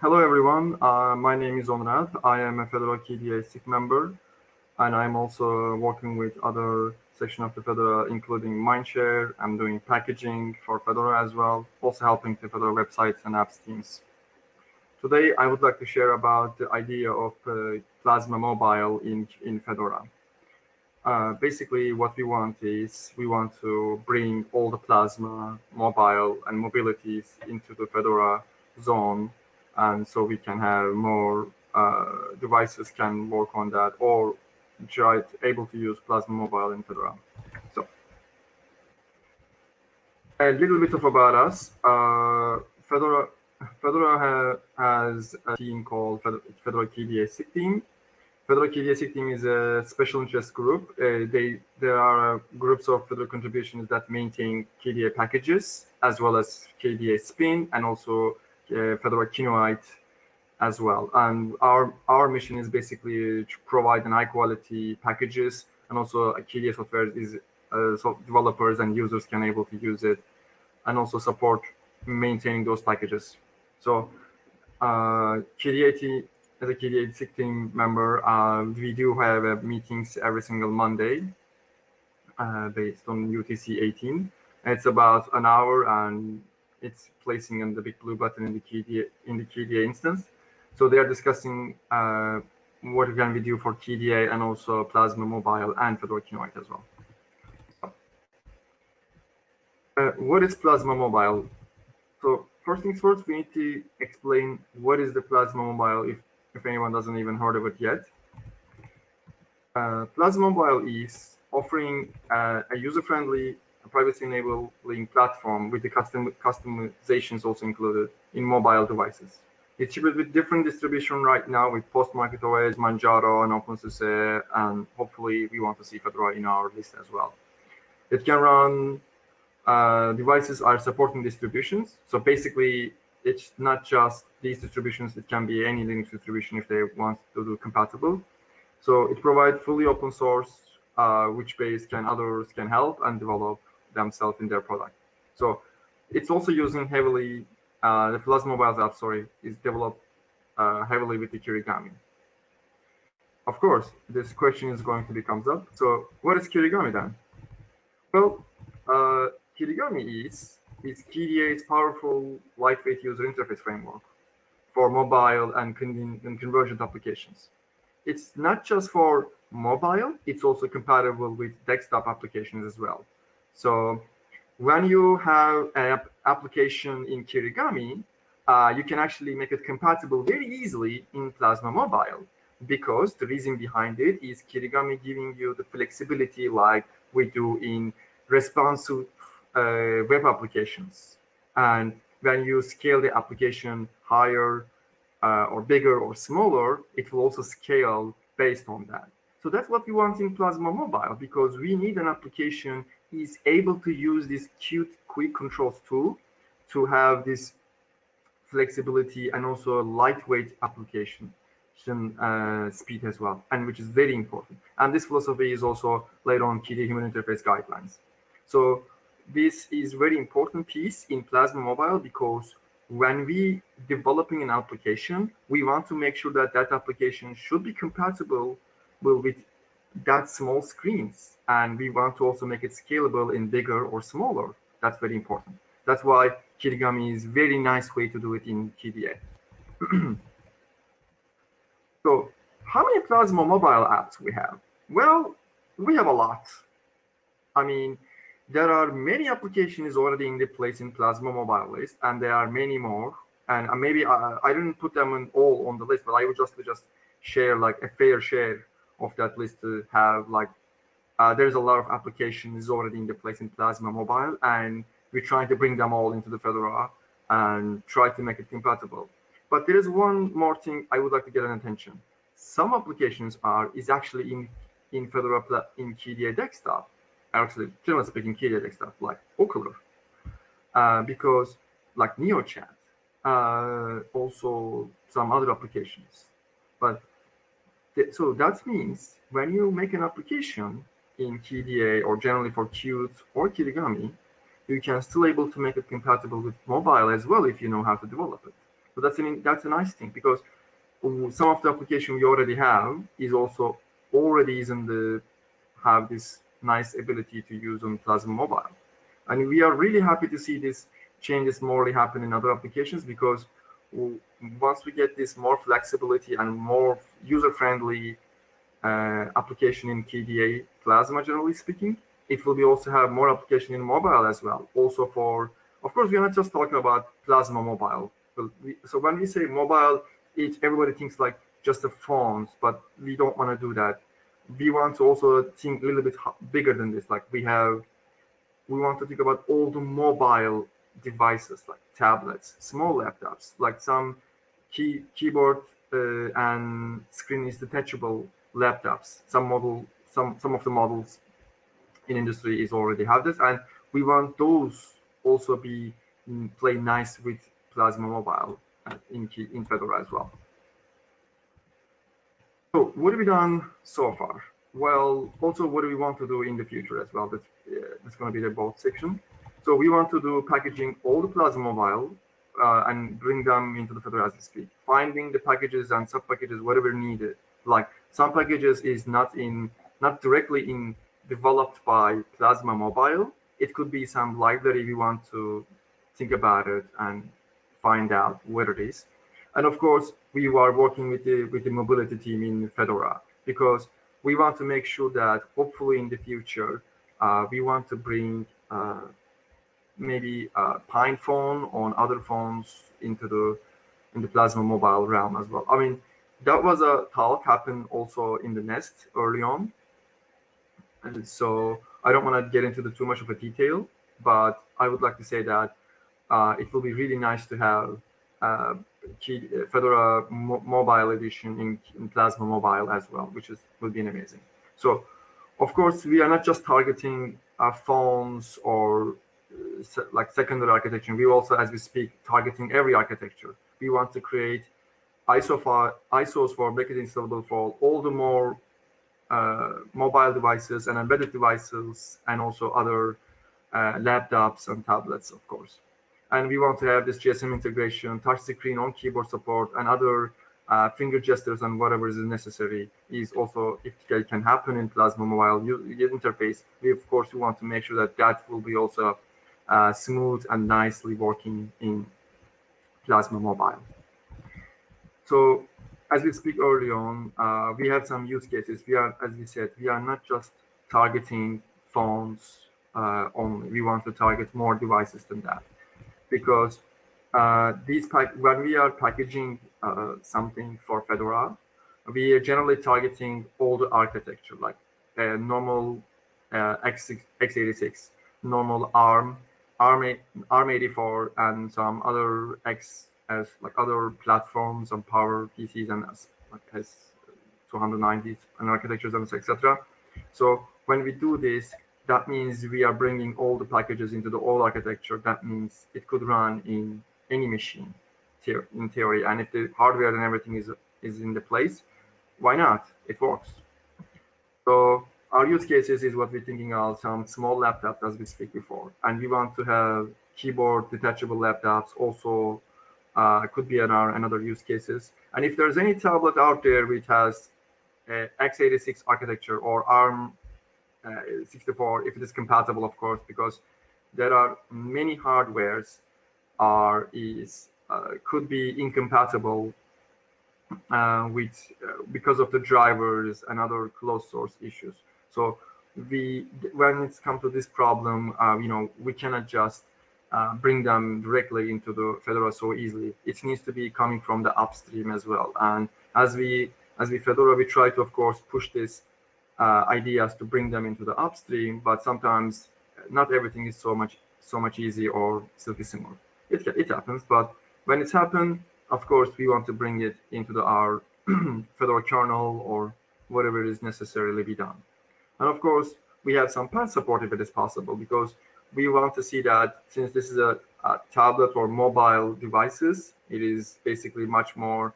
Hello, everyone. Uh, my name is Onrad. I am a Fedora KDE SIG member, and I'm also working with other section of the Fedora, including Mindshare. I'm doing packaging for Fedora as well, also helping the Fedora websites and apps teams. Today, I would like to share about the idea of uh, Plasma Mobile in, in Fedora. Uh, basically, what we want is we want to bring all the Plasma mobile and mobilities into the Fedora zone, and so we can have more uh, devices can work on that, or able to use Plasma Mobile in Fedora. So, a little bit of about us. Uh, Fedora Fedora ha has a team called Fedora SIG team. Fedora SIG team is a special interest group. Uh, they There are uh, groups of Fedora contributions that maintain KDE packages, as well as KDE Spin, and also uh, Fedora Kinoite as well. And our, our mission is basically to provide an high quality packages, and also KDE software is uh, so developers and users can able to use it, and also support maintaining those packages. So uh, KDE, as a KDE SIG team member, uh, we do have uh, meetings every single Monday uh, based on UTC 18. It's about an hour and it's placing on the big blue button in the KDE, in the KDE instance. So they are discussing uh, what can we do for KDE and also Plasma Mobile and Fedora Kinoite as well. Uh, what is Plasma Mobile? So first things first, we need to explain what is the Plasma Mobile if, if anyone doesn't even heard of it yet. Uh, Plasma Mobile is offering uh, a user-friendly, privacy enabling platform with the custom customizations also included in mobile devices. It's shipped with different distribution right now with Postmarket OS, Manjaro, and OpenSUSE, and hopefully we want to see Fedora in our list as well. It can run uh, devices are supporting distributions. So basically, it's not just these distributions. It can be any Linux distribution if they want to do compatible. So it provides fully open source, uh, which base can others can help and develop themselves in their product. So it's also using heavily, uh, the Plasma Mobile app, sorry, is developed uh, heavily with the Kirigami. Of course, this question is going to be comes up. So what is Kirigami then? Well, uh, Kirigami is is KDE's powerful lightweight user interface framework for mobile and, con and convergent applications. It's not just for mobile, it's also compatible with desktop applications as well. So when you have an application in Kirigami, uh, you can actually make it compatible very easily in Plasma Mobile because the reason behind it is Kirigami giving you the flexibility like we do in responsive uh, web applications. And when you scale the application higher uh, or bigger or smaller, it will also scale based on that. So that's what we want in Plasma Mobile because we need an application is able to use this Qt Quick Controls tool to have this flexibility and also lightweight application uh, speed as well, and which is very important. And this philosophy is also later on KDE human interface guidelines. So this is very important piece in Plasma Mobile because when we developing an application, we want to make sure that that application should be compatible with that small screens. And we want to also make it scalable in bigger or smaller. That's very important. That's why Kirigami is very nice way to do it in KDE. so how many Plasma mobile apps we have? Well, we have a lot. I mean, there are many applications already in the place in Plasma mobile list, and there are many more. And uh, maybe I, I didn't put them in all on the list, but I would just just share like a fair share of that list to have like uh, there's a lot of applications already in the place in Plasma mobile, and we're trying to bring them all into the Fedora and try to make it compatible. But there is one more thing I would like to get an attention. Some applications are is actually in in Fedora in KDE desktop actually generally speaking KDE desktop like Okular, uh, because like NeoChat, uh, also some other applications. But so that means when you make an application in KDE or generally for Qt or Kirigami, you can still able to make it compatible with mobile as well if you know how to develop it. So that's that's a nice thing because some of the application we already have is also already is in the have this nice ability to use on Plasma Mobile. And we are really happy to see this changes more happen in other applications because once we get this more flexibility and more user-friendly uh, application in KDE Plasma, generally speaking, it will be also have more application in mobile as well. Also for, of course, we are not just talking about Plasma Mobile. So when we say mobile, it, everybody thinks like just the phones, but we don't want to do that. We want to also think a little bit bigger than this. Like we have, we want to think about all the mobile devices like tablets, small laptops, like some key keyboard uh, and screen is detachable laptops. Some model, some some of the models in industry is already have this, and we want those also be mm, play nice with Plasma Mobile uh, in in Fedora as well. So what have we done so far? Well, also what do we want to do in the future as well? That's, uh, that's going to be the both section. So we want to do packaging all the Plasma Mobile uh, and bring them into the Fedora as we speak. Finding the packages and sub packages, whatever needed. Like some packages is not in, not directly in developed by Plasma Mobile. It could be some library we want to think about it and find out where it is. And of course, we are working with the with the mobility team in Fedora because we want to make sure that hopefully in the future uh, we want to bring uh, maybe a PinePhone on other phones into the in the Plasma mobile realm as well. I mean, that was a talk happened also in the Nest early on. And so I don't want to get into the too much of a detail, but I would like to say that uh, it will be really nice to have uh, Fedora mo mobile edition in, in, Plasma Mobile as well, which is will be amazing. So, of course, we are not just targeting uh, phones or like secondary architecture. We also, as we speak, targeting every architecture. We want to create ISO for, ISOs for make it installable for all the more uh, mobile devices and embedded devices, and also other uh, laptops and tablets, of course. And we want to have this GSM integration, touch screen on keyboard support, and other uh, finger gestures and whatever is necessary is also if it can happen in Plasma Mobile interface. We of course we want to make sure that that will be also uh, smooth and nicely working in Plasma Mobile. So as we speak early on, uh, we have some use cases. We are, as we said, we are not just targeting phones uh, only. We want to target more devices than that because uh, these when we are packaging uh, something for Fedora, we are generally targeting all the architecture like normal uh, X, x86, normal ARM, ARM, ARM84 and some other X as like other platforms and power PCs and as like as 290s and architectures and etc. So when we do this, that means we are bringing all the packages into the old architecture. That means it could run in any machine in theory. And if the hardware and everything is is in the place, why not? It works. So our use cases is what we're thinking of some small laptops as we speak before. And we want to have keyboard detachable laptops also uh, could be another, another use cases. And if there's any tablet out there which has x86 architecture or ARM uh, 64, if it is compatible, of course, because there are many hardwares are is uh, could be incompatible uh, with uh, because of the drivers and other closed source issues. So we, when it's come to this problem, uh, you know, we cannot just uh, bring them directly into the Fedora so easily. It needs to be coming from the upstream as well. And as we, as we Fedora, we try to, of course, push these uh, ideas to bring them into the upstream, but sometimes not everything is so much, so much easy or silky smooth. It, it happens, but when it's happened, of course, we want to bring it into the, our Fedora kernel or whatever is necessarily be done. And of course, we have some path support if it is possible, because we want to see that since this is a, a tablet or mobile devices, it is basically much more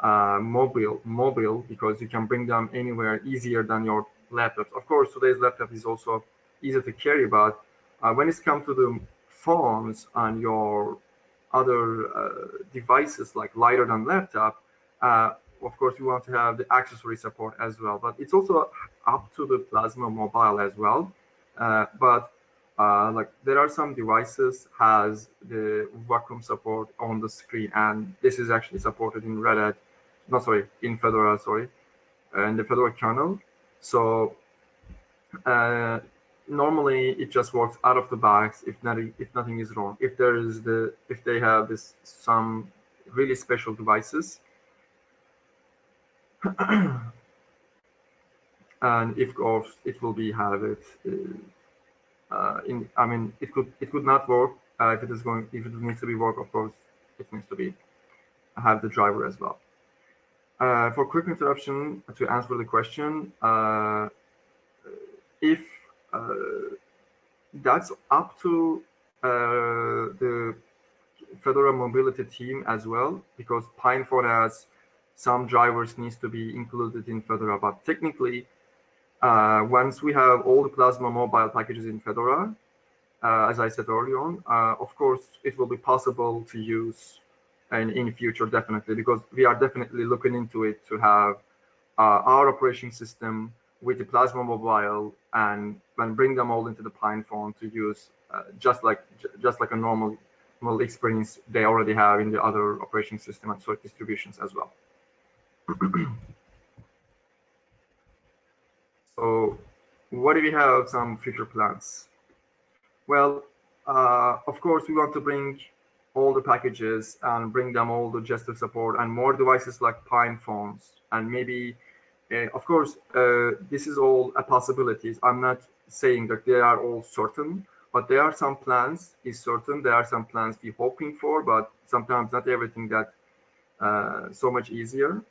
uh, mobile, mobile because you can bring them anywhere easier than your laptops. Of course, today's laptop is also easier to carry, but uh, when it's come to the phones and your other uh, devices like lighter than laptop, uh, of course, we want to have the accessory support as well. But it's also up to the Plasma Mobile as well. Uh, but uh, like there are some devices has the vacuum support on the screen, and this is actually supported in Red Hat, not sorry, in Fedora, sorry, and the Fedora kernel. So uh, normally it just works out of the box if nothing if nothing is wrong. If there is the if they have this some really special devices. and if course it will be have it uh, uh, in I mean it could it could not work uh, if it is going if it needs to be work of course it needs to be have the driver as well. Uh, for quick interruption to answer the question, uh, if uh, that's up to the Fedora mobility team as well, because PinePhone has some drivers needs to be included in Fedora. But technically, uh, once we have all the Plasma mobile packages in Fedora, uh, as I said earlier on, uh, of course, it will be possible to use in future, definitely, because we are definitely looking into it to have uh, our operation system with the Plasma Mobile and then bring them all into the PinePhone to use uh, just like just like a normal normal experience they already have in the other operation system and sort distributions as well. so what do we have some future plans? Well, uh, of course, we want to bring all the packages and bring them all to Gesture support and more devices like PinePhones. and maybe uh, of course, uh, this is all a possibilities. I'm not saying that they are all certain, but there are some plans is certain. There are some plans we're hoping for, but sometimes not everything that uh, so much easier.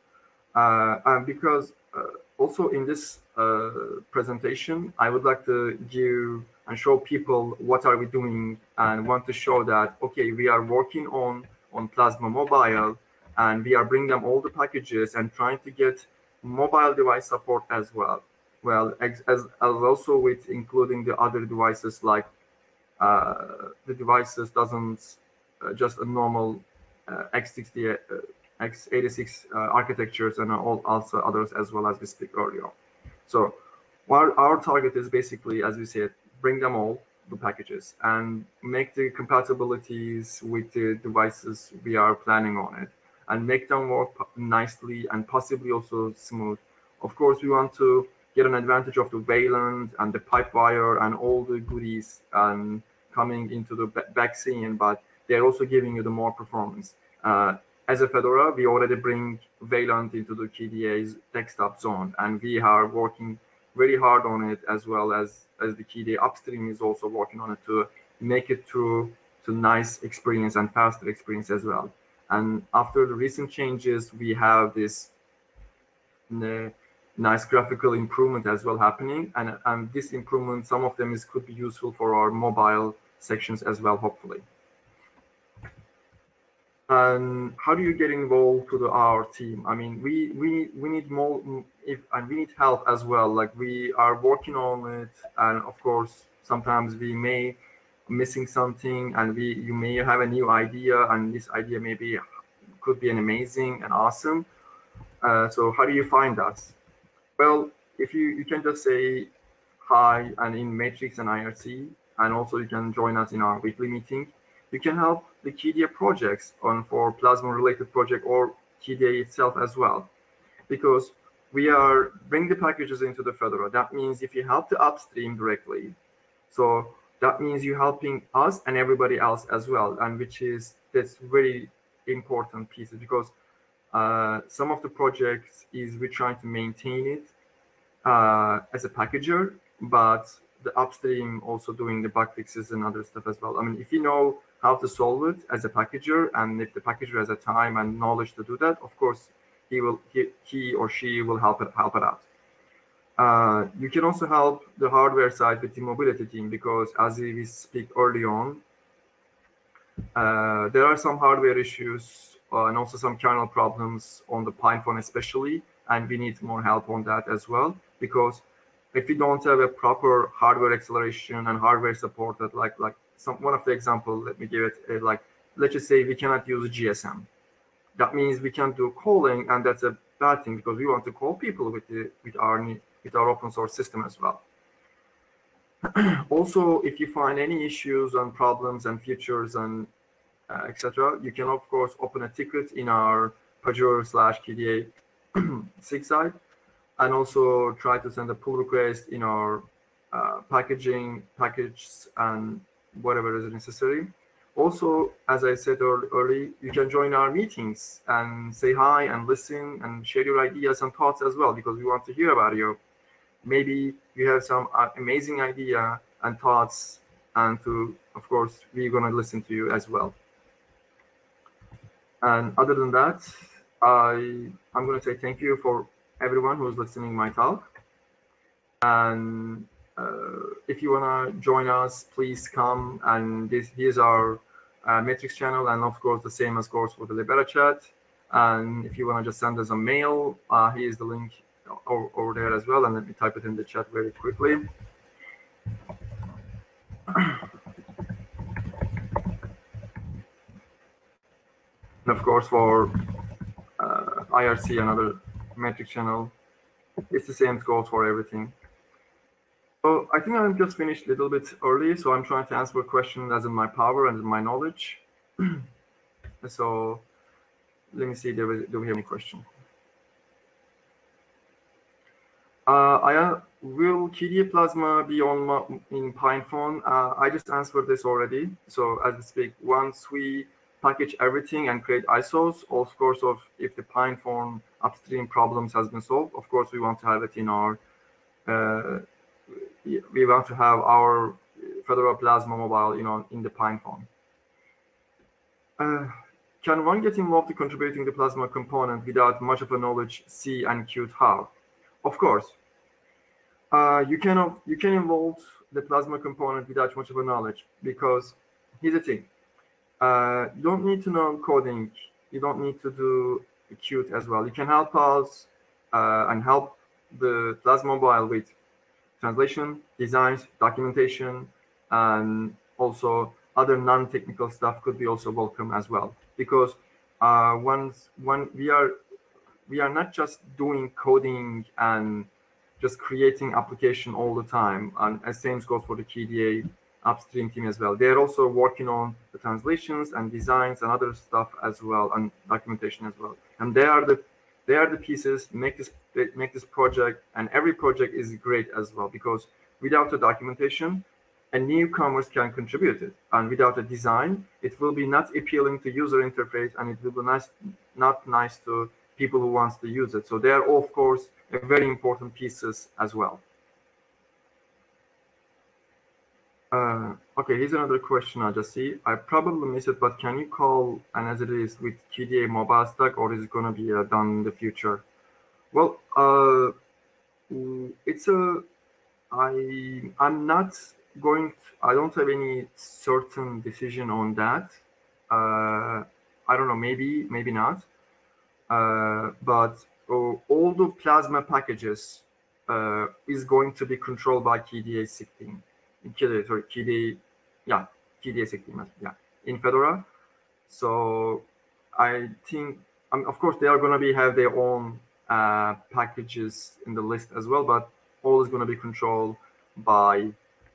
Uh, because uh, also in this uh, presentation, I would like to give and show people what are we doing and want to show that, okay, we are working on, on Plasma Mobile and we are bringing them all the packages and trying to get mobile device support as well. Well, as, as also with including the other devices like uh, the devices doesn't uh, just a normal uh, x60, uh, x86 uh, architectures and all also others as well as we speak earlier. So our, our target is basically, as we said, bring them all the packages and make the compatibilities with the devices we are planning on it and make them work nicely and possibly also smooth. Of course, we want to get an advantage of the Wayland and the PipeWire and all the goodies and coming into the back scene, but they're also giving you the more performance. Uh, as a Fedora, we already bring Wayland into the KDE's desktop zone, and we are working very hard on it as well as as the KDE upstream is also working on it to make it to to nice experience and faster experience as well. And after the recent changes, we have this uh, nice graphical improvement as well happening. And, and this improvement, some of them is could be useful for our mobile sections as well, hopefully. And how do you get involved to the our team? I mean, we we we need more if and we need help as well. Like we are working on it, and of course, sometimes we may missing something and we you may have a new idea and this idea maybe could be an amazing and awesome uh, so how do you find us? well if you you can just say hi and in matrix and irc and also you can join us in our weekly meeting you can help the KDE projects on for plasma related project or KDE itself as well because we are bring the packages into the Fedora. That means if you help the upstream directly, so that means you're helping us and everybody else as well and which is that's very important pieces because uh, some of the projects is we're trying to maintain it uh, as a packager but the upstream also doing the bug fixes and other stuff as well i mean if you know how to solve it as a packager and if the packager has a time and knowledge to do that of course he will he, he or she will help it help it out. Uh, you can also help the hardware side with the mobility team because as we speak early on, uh, there are some hardware issues uh, and also some kernel problems on the PinePhone especially, and we need more help on that as well because if we don't have a proper hardware acceleration and hardware support that like like some one of the example let me give it uh, like let's just say we cannot use GSM. That means we can't do calling, and that's a bad thing because we want to call people with the with our with our open source system as well. also, if you find any issues and problems and features and uh, etc., you can of course open a ticket in our Pagure slash KDE SIG site, and also try to send a pull request in our uh, packaging packages and whatever is necessary. Also, as I said earlier, you can join our meetings and say hi and listen and share your ideas and thoughts as well because we want to hear about you. Maybe you have some uh, amazing idea and thoughts and to, of course, we're going to listen to you as well. And other than that, I, I'm going to say thank you for everyone who's listening my talk. And if you want to join us, please come. And this here's our uh, Matrix channel, and of course the same as course for the Libera chat. And if you want to just send us a mail, uh, here's the link over, there as well. And let me type it in the chat very quickly. And of course, for uh, IRC, another Matrix channel, it's the same goes for everything. So I think I'm just finished a little bit early, so I'm trying to answer a question as in my power and in my knowledge. so let me see, do we, do we have any question? Uh, I, uh, will KDE Plasma be on my, in PinePhone? Uh, I just answered this already. So as we speak, once we package everything and create ISOs, of course, of if the PinePhone upstream problems has been solved, of course, we want to have it in our uh, we want to have our Fedora Plasma mobile, you know, in the PinePhone. Uh, can one get involved in contributing the Plasma component without much of a knowledge, C and Qt how? Of course. Uh, you can you can involve the Plasma component without much of a knowledge because here's the thing. Uh, you don't need to know coding. You don't need to do Qt as well. You can help us uh, and help the Plasma mobile with translation, designs, documentation, and also other non-technical stuff could be also welcome as well. Because uh, once when we are we are not just doing coding and just creating application all the time, and as same goes for the KDE upstream team as well. They're also working on the translations and designs and other stuff as well, and documentation as well. And they are the they are the pieces make this make this project and every project is great as well because without the documentation a newcomers can contribute it. And without a design it will be not appealing to user interface and it will be nice not nice to people who wants to use it. So they are of course a very important pieces as well. Uh, okay here's another question i just see i probably missed it but can you call and as it is with kde mobile stack or is it going to be uh, done in the future well, uh, it's a. I I'm not going. To, I don't have any certain decision on that. Uh, I don't know. Maybe maybe not. Uh, but uh, all the plasma packages uh, is going to be controlled by KDE SIG. KDE, sorry, KDE, yeah, KDE SIG, yeah, in Fedora. So I think, of course, they are going to be have their own uh, packages in the list as well, but all is going to be controlled by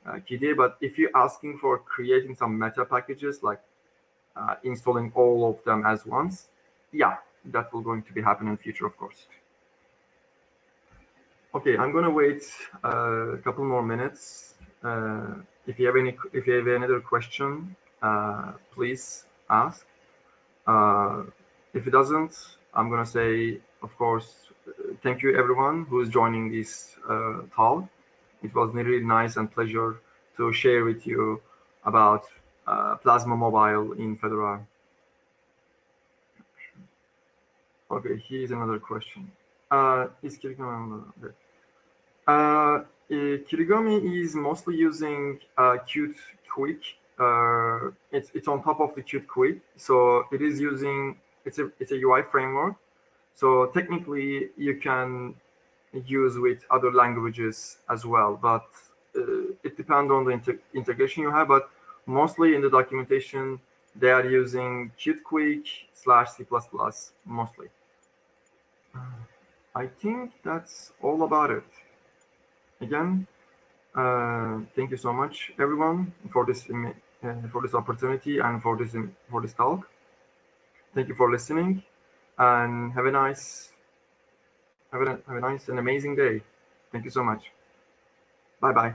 uh. But if you're asking for creating some meta packages, like uh, installing all of them as once, yeah, that will going to be happening in future, of course. Okay, I'm going to wait uh, a couple more minutes. Uh, if you have any, if you have any other question, uh, please ask. Uh, if it doesn't, I'm going to say, of course, thank you everyone who is joining this uh, talk. It was really nice and pleasure to share with you about uh, Plasma Mobile in Fedora. Okay, here's another question. Uh, is Kirigami, uh, Kirigami is mostly using uh, Qt Quick. Uh, it's it's on top of the Qt Quick, so it is using it's a it's a UI framework so technically, you can use with other languages as well, but uh, it depends on the inter integration you have. But mostly in the documentation, they are using QtQuick slash C++ mostly. Uh, I think that's all about it. Again, uh, thank you so much, everyone, for this uh, for this opportunity and for this for this talk. Thank you for listening, and have a nice have a, have a nice and amazing day. Thank you so much. Bye bye.